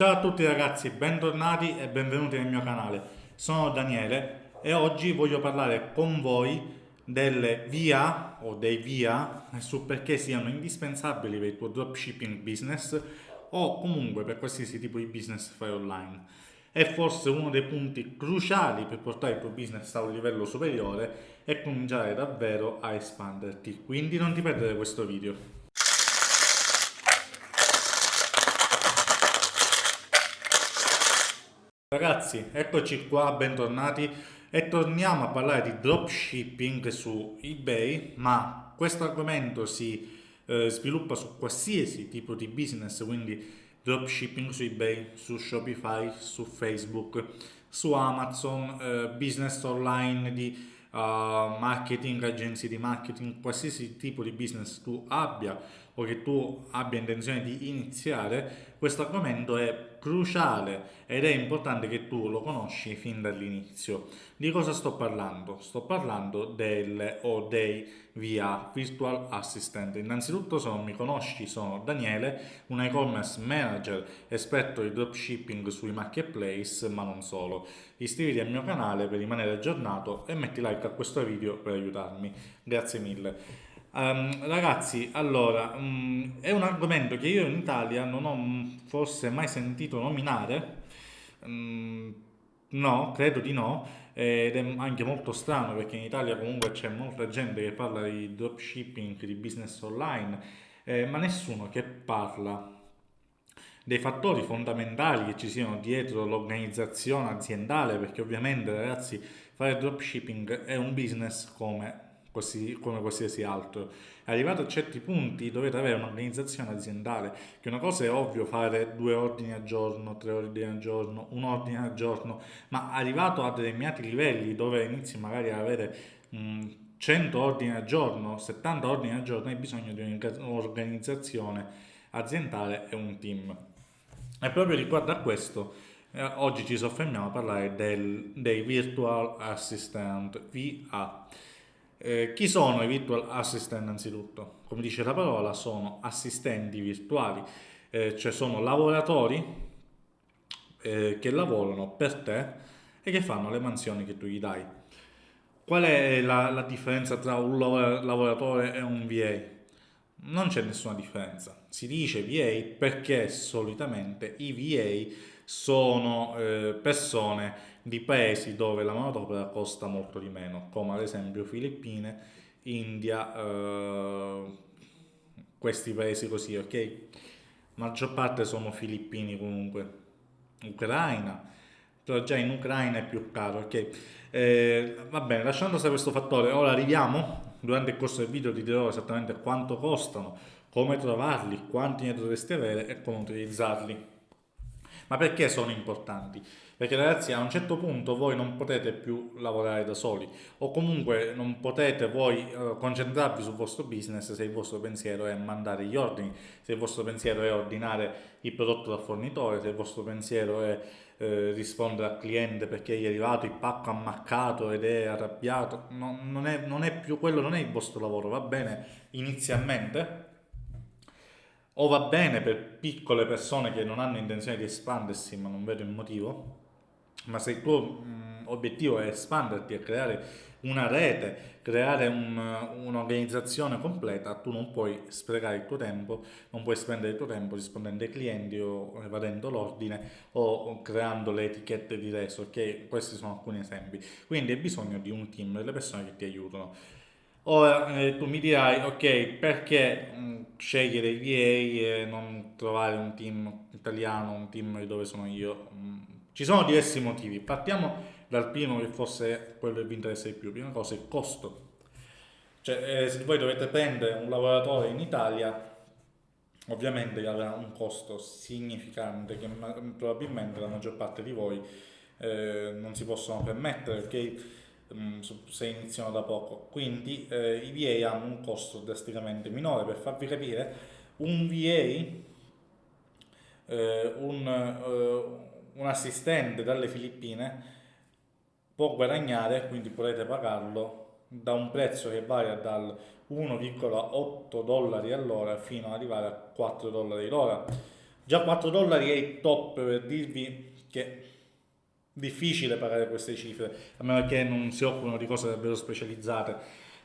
Ciao a tutti ragazzi, bentornati e benvenuti nel mio canale. Sono Daniele e oggi voglio parlare con voi delle via o dei via su perché siano indispensabili per il tuo dropshipping business o comunque per qualsiasi tipo di business fai online. È forse uno dei punti cruciali per portare il tuo business a un livello superiore e cominciare davvero a espanderti. Quindi non ti perdere questo video. Ragazzi, eccoci qua, bentornati e torniamo a parlare di dropshipping su eBay, ma questo argomento si eh, sviluppa su qualsiasi tipo di business, quindi dropshipping su eBay, su Shopify, su Facebook, su Amazon, eh, business online di uh, marketing, agenzie di marketing, qualsiasi tipo di business tu abbia o che tu abbia intenzione di iniziare, questo argomento è cruciale ed è importante che tu lo conosci fin dall'inizio. Di cosa sto parlando? Sto parlando del o dei VA, Virtual Assistant. Innanzitutto se non mi conosci sono Daniele, un e-commerce manager esperto di dropshipping sui marketplace, ma non solo. Iscriviti al mio canale per rimanere aggiornato e metti like a questo video per aiutarmi. Grazie mille. Um, ragazzi, allora, um, è un argomento che io in Italia non ho forse mai sentito nominare, um, no, credo di no, ed è anche molto strano perché in Italia comunque c'è molta gente che parla di dropshipping, di business online, eh, ma nessuno che parla dei fattori fondamentali che ci siano dietro l'organizzazione aziendale, perché ovviamente ragazzi fare dropshipping è un business come come qualsiasi altro. Arrivato a certi punti dovete avere un'organizzazione aziendale, che una cosa è ovvio fare due ordini al giorno, tre ordini al giorno, un ordine al giorno, ma arrivato a determinati livelli dove inizi magari ad avere mh, 100 ordini al giorno, 70 ordini al giorno, hai bisogno di un'organizzazione aziendale e un team. E proprio riguardo a questo, eh, oggi ci soffermiamo a parlare del, dei Virtual Assistant VA. Eh, chi sono i virtual assistant innanzitutto? Come dice la parola, sono assistenti virtuali, eh, cioè sono lavoratori eh, che lavorano per te e che fanno le mansioni che tu gli dai. Qual è la, la differenza tra un lavoratore e un VA? Non c'è nessuna differenza. Si dice VA perché solitamente i VA sono eh, persone di paesi dove la manodopera costa molto di meno, come ad esempio Filippine, India, eh, questi paesi così, ok? maggior parte sono filippini comunque, Ucraina, però già in Ucraina è più caro, ok? Eh, va bene, lasciando stare questo fattore, ora arriviamo, durante il corso del video ti dirò esattamente quanto costano, come trovarli, quanti ne dovresti avere e come utilizzarli. Ma perché sono importanti? Perché ragazzi a un certo punto voi non potete più lavorare da soli o comunque non potete voi uh, concentrarvi sul vostro business se il vostro pensiero è mandare gli ordini, se il vostro pensiero è ordinare il prodotto dal fornitore, se il vostro pensiero è eh, rispondere al cliente perché gli è arrivato il pacco ammaccato ed è arrabbiato, no, non, è, non è più quello, non è il vostro lavoro, va bene inizialmente, o va bene per piccole persone che non hanno intenzione di espandersi ma non vedo il motivo ma se il tuo mh, obiettivo è espanderti e creare una rete, creare un'organizzazione un completa, tu non puoi sprecare il tuo tempo, non puoi spendere il tuo tempo rispondendo ai clienti o evadendo l'ordine o creando le etichette di reso, ok? Questi sono alcuni esempi. Quindi hai bisogno di un team, delle persone che ti aiutano. Ora eh, tu mi dirai, ok, perché mh, mm, scegliere VA e non trovare un team italiano, un team dove sono io? Mh, mm, ci sono diversi motivi. Partiamo dal primo che fosse quello che vi interessa di più. Prima cosa, il costo. Cioè, eh, se voi dovete prendere un lavoratore in Italia, ovviamente avrà un costo significante che probabilmente la maggior parte di voi eh, non si possono permettere perché se iniziano da poco. Quindi eh, i VA hanno un costo drasticamente minore. Per farvi capire, un VA, eh, un, eh, un assistente dalle Filippine può guadagnare, quindi potete pagarlo da un prezzo che varia dal 1,8 dollari all'ora fino ad arrivare a 4 dollari l'ora Già 4 dollari è il top per dirvi che difficile pagare queste cifre, a meno che non si occupino di cose davvero specializzate,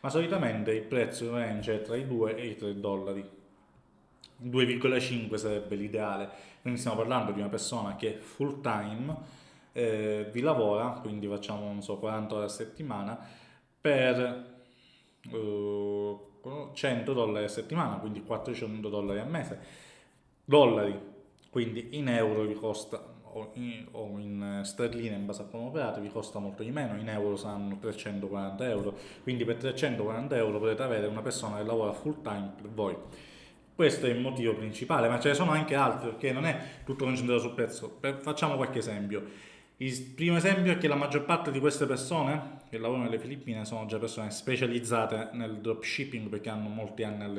ma solitamente il prezzo range è tra i 2 e i 3 dollari. 2,5 sarebbe l'ideale, quindi stiamo parlando di una persona che full time eh, vi lavora, quindi facciamo non so 40 ore a settimana, per eh, 100 dollari a settimana, quindi 400 dollari al mese. Dollari, quindi in euro vi costa o in, o in sterline in base a come operate vi costa molto di meno, in euro saranno 340 euro, quindi per 340 euro potete avere una persona che lavora full time per voi. Questo è il motivo principale, ma ce ne sono anche altri perché non è tutto concentrato sul prezzo. Per, facciamo qualche esempio. Il primo esempio è che la maggior parte di queste persone che lavorano nelle Filippine sono già persone specializzate nel dropshipping perché hanno molti anni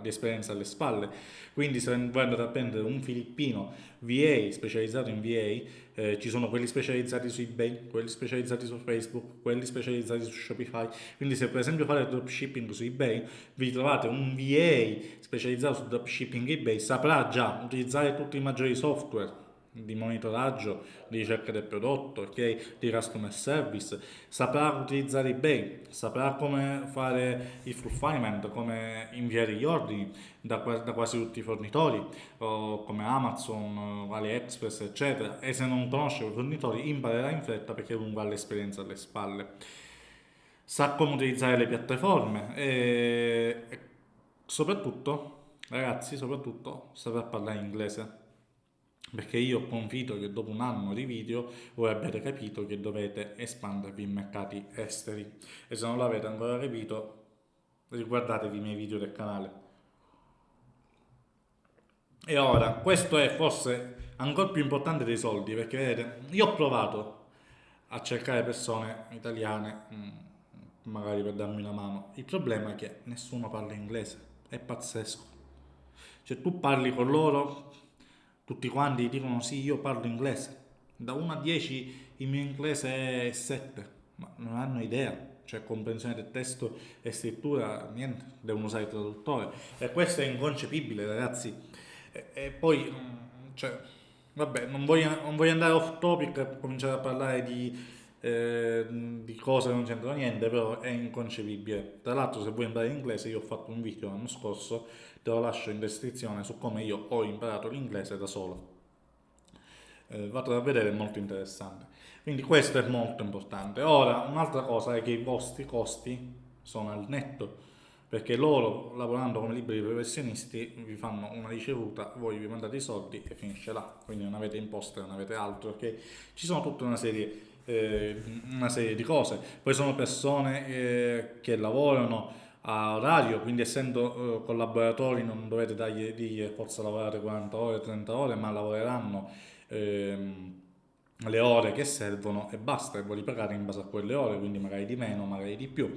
di esperienza alle spalle. Quindi se voi andate a prendere un filippino VA specializzato in VA, eh, ci sono quelli specializzati su eBay, quelli specializzati su Facebook, quelli specializzati su Shopify. Quindi se per esempio fate dropshipping su eBay, vi trovate un VA specializzato su dropshipping eBay, saprà già utilizzare tutti i maggiori software di monitoraggio, di ricerca del prodotto, okay? di customer service, saprà utilizzare eBay, saprà come fare il fulfillment, come inviare gli ordini da, da quasi tutti i fornitori, come Amazon, AliExpress, eccetera, e se non conosce i fornitori imparerà in fretta perché ha l'esperienza alle spalle. Sa come utilizzare le piattaforme e soprattutto, ragazzi, soprattutto saprà parlare inglese perché io confido che dopo un anno di video voi abbiate capito che dovete espandervi in mercati esteri. E se non l'avete ancora capito riguardatevi i miei video del canale. E ora questo è forse ancora più importante dei soldi perché vedete io ho provato a cercare persone italiane mm, magari per darmi una mano. Il problema è che nessuno parla inglese. È pazzesco. Cioè tu parli con loro tutti quanti dicono sì, io parlo inglese. Da 1 a 10 il mio inglese è 7, ma non hanno idea, cioè comprensione del testo e scrittura, niente, devono usare il traduttore. E questo è inconcepibile, ragazzi. E, e poi, cioè, vabbè, non voglio, non voglio andare off topic e cominciare a parlare di, eh, di cose che non c'entrano niente, però è inconcepibile. Tra l'altro, se vuoi imparare inglese, io ho fatto un video l'anno scorso te lo lascio in descrizione su come io ho imparato l'inglese da solo. Eh, vado a vedere, è molto interessante. Quindi questo è molto importante. Ora, un'altra cosa è che i vostri costi sono al netto, perché loro, lavorando come liberi professionisti, vi fanno una ricevuta, voi vi mandate i soldi e finisce là. Quindi non avete imposte, non avete altro, perché ci sono tutta una serie, eh, una serie di cose. Poi sono persone eh, che lavorano a orario, quindi essendo eh, collaboratori non dovete dargli dirgli forza lavorare 40 ore, 30 ore, ma lavoreranno ehm, le ore che servono e basta, e vuoi pagare in base a quelle ore, quindi magari di meno, magari di più.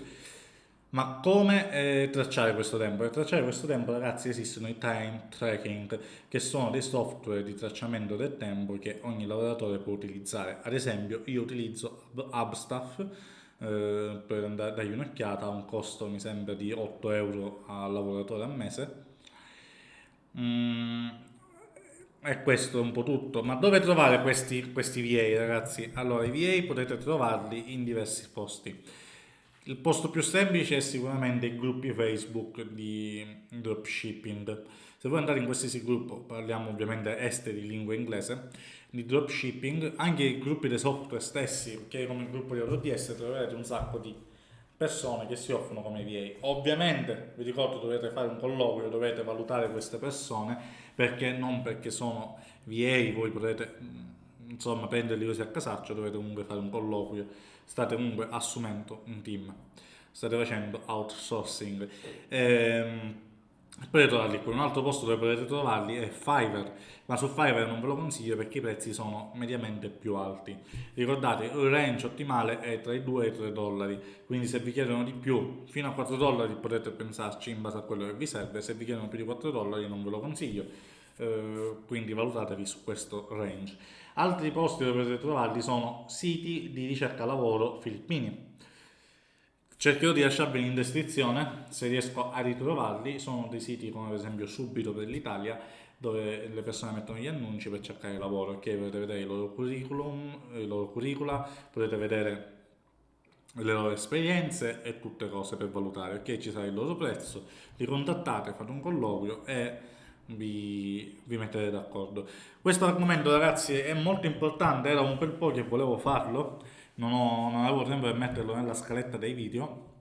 Ma come eh, tracciare questo tempo? Per tracciare questo tempo, ragazzi, esistono i time tracking, che sono dei software di tracciamento del tempo che ogni lavoratore può utilizzare. Ad esempio, io utilizzo Hubstaff, eh, per andare, dargli un'occhiata, ha un costo mi sembra di 8 euro al lavoratore al mese. Mm, e questo è un po' tutto. Ma dove trovare questi, questi VA ragazzi? Allora i VA potete trovarli in diversi posti. Il posto più semplice è sicuramente i gruppi Facebook di dropshipping. Se voi andate in qualsiasi gruppo, parliamo ovviamente esteri, lingua inglese, di dropshipping, anche i gruppi dei software stessi, perché come il gruppo di AutoDS troverete un sacco di persone che si offrono come VA. Ovviamente, vi ricordo, dovete fare un colloquio, dovete valutare queste persone, perché non perché sono VA voi potete insomma prenderli così a casaccio, dovete comunque fare un colloquio, state comunque assumendo un team, state facendo outsourcing. Ehm, potete trovarli qui. Un altro posto dove potete trovarli è Fiverr, ma su Fiverr non ve lo consiglio perché i prezzi sono mediamente più alti. Ricordate, il range ottimale è tra i 2 e i 3 dollari, quindi se vi chiedono di più, fino a 4 dollari potete pensarci in base a quello che vi serve, se vi chiedono più di 4 dollari non ve lo consiglio, eh, quindi valutatevi su questo range. Altri posti dove potete trovarli sono siti di ricerca lavoro filippini Cercherò di lasciarveli in descrizione se riesco a ritrovarli, sono dei siti come ad esempio Subito per l'Italia, dove le persone mettono gli annunci per cercare lavoro, ok? Potete vedere i loro curriculum, i loro curricula, potete vedere le loro esperienze e tutte cose per valutare, ok? Ci sarà il loro prezzo, li contattate, fate un colloquio e vi, vi mettete d'accordo. Questo argomento ragazzi è molto importante, era un bel po' che volevo farlo, non, ho, non avevo tempo per metterlo nella scaletta dei video,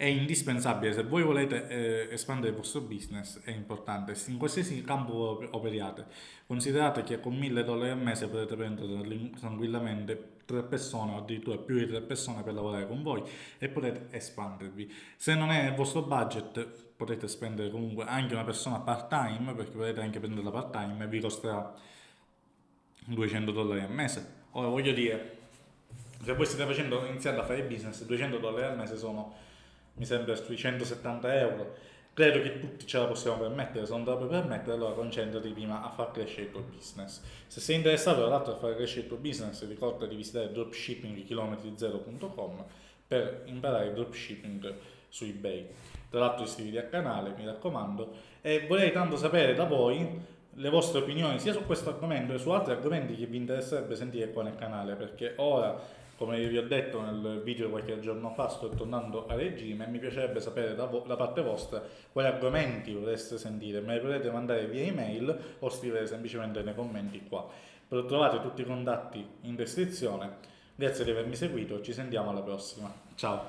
è indispensabile se voi volete eh, espandere il vostro business è importante. In qualsiasi campo operiate considerate che con 1000 dollari al mese potete prendere tranquillamente tre persone o addirittura più di tre persone per lavorare con voi e potete espandervi. Se non è il vostro budget potete spendere comunque anche una persona part time perché potete anche prendere la part time e vi costerà 200 dollari al mese. Ora voglio dire se voi state facendo iniziando a fare business 200 dollari al mese sono mi sembra sui 170 euro. Credo che tutti ce la possiamo permettere, se non te la puoi permettere allora concentrati prima a far crescere il tuo business. Se sei interessato tra l'altro a far crescere il tuo business ricorda di visitare dropshippingchilometri0.com per imparare dropshipping su ebay. Tra l'altro iscriviti al canale, mi raccomando, e vorrei tanto sapere da voi le vostre opinioni sia su questo argomento che su altri argomenti che vi interesserebbe sentire qua nel canale, perché ora come vi ho detto nel video qualche giorno fa sto tornando a regime e mi piacerebbe sapere da, da parte vostra quali argomenti vorreste sentire, me li potete mandare via email o scrivere semplicemente nei commenti qua. Trovate tutti i contatti in descrizione, grazie di avermi seguito, ci sentiamo alla prossima, ciao!